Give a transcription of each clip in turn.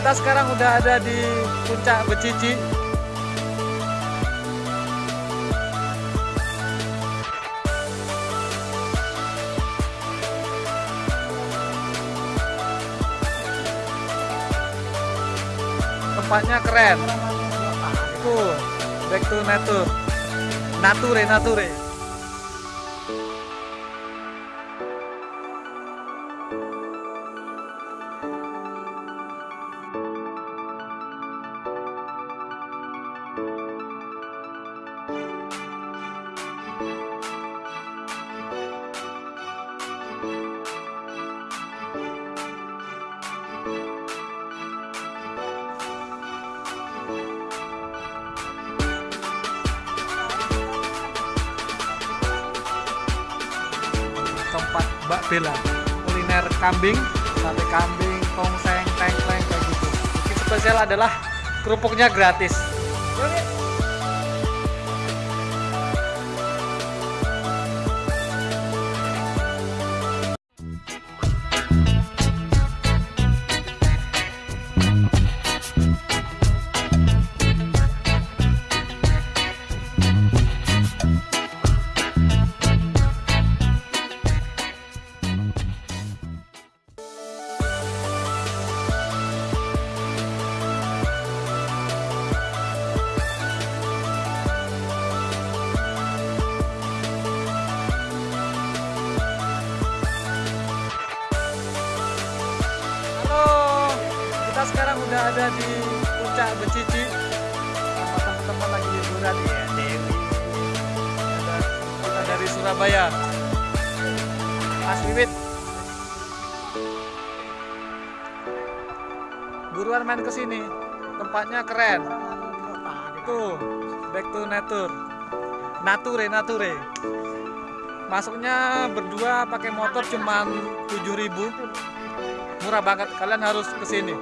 kita sekarang udah ada di puncak Becici. Tempatnya keren. Itu back to nature. Nature, nature. Mbak Bella. Kuliner kambing sate kambing tongseng tengkleng kayak gitu. Mungkin spesial adalah kerupuknya gratis. Halo, ada di puncak Becici sama teman-teman lagi liburan ya Dewi. Ada kita dari Surabaya. Mas Wiwit. Buruan main ke sini. Tempatnya keren. Tuh, back to nature. Nature, nature. Masuknya berdua pakai motor cuman 7000 murah banget kalian harus ke sini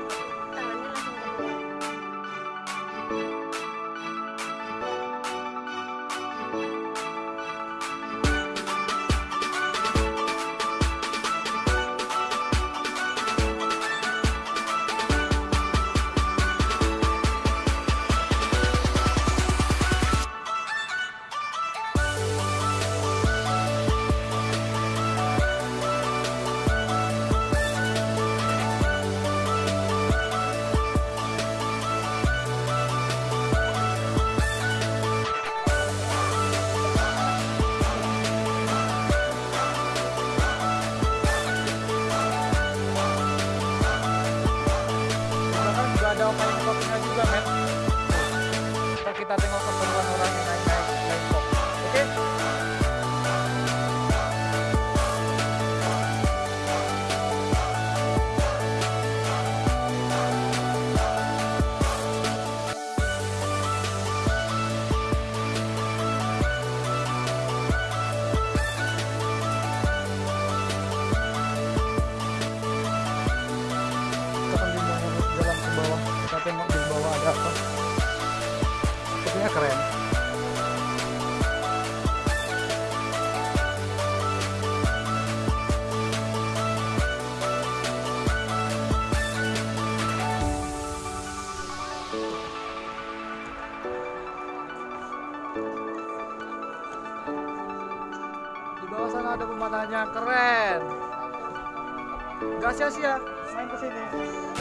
Gak sia-sia main ke sini.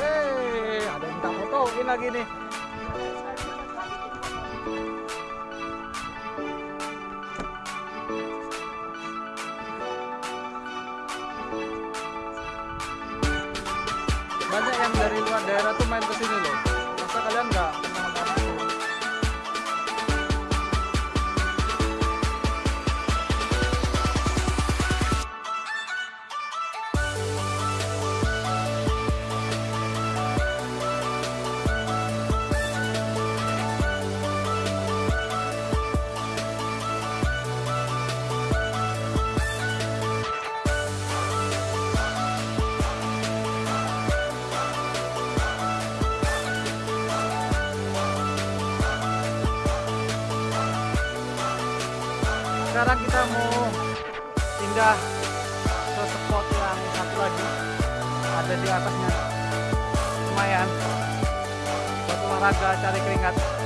Hei, ada yang minta fotoin lagi nih. Banyak yang dari luar daerah tuh main ke sini loh. Sekarang kita mau pindah ke spot yang satu lagi. Ada di atasnya. Lumayan. Buat olahraga cari keringat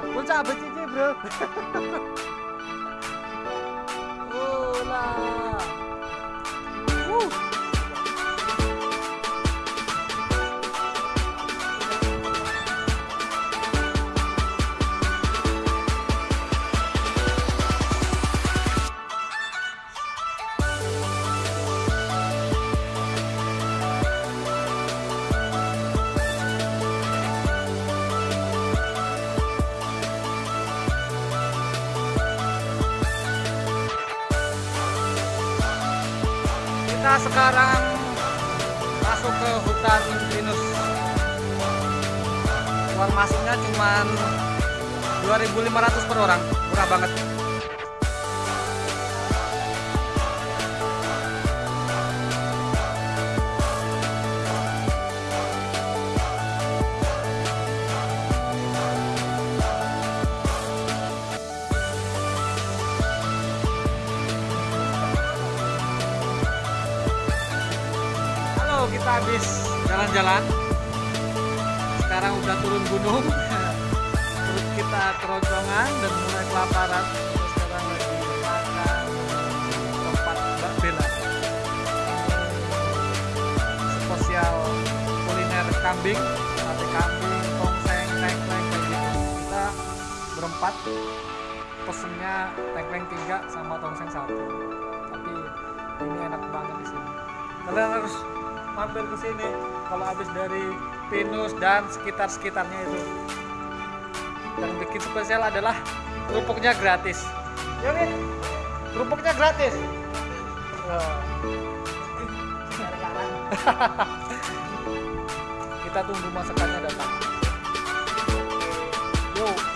Puncak becicici bro. sekarang masuk ke hutan pinus. Uang masuknya cuma 2.500 per orang, murah banget. Jalan-jalan. Sekarang udah turun gunung. Perut kita keroncongan dan mulai kelaparan. Sekarang lagi makan tempat Mbak Bella. Spesial kuliner kambing, sate kambing, tongseng, tengkleng kayak gitu. Kita berempat pesennya tengkleng tiga sama tongseng satu. Tapi ini enak banget di sini kalian harus mampir ke sini kalau habis dari Pinus dan sekitar-sekitarnya itu. Yang bikin spesial adalah kerupuknya gratis. Ya Win kerupuknya gratis. Kita tunggu masakannya datang. Yuk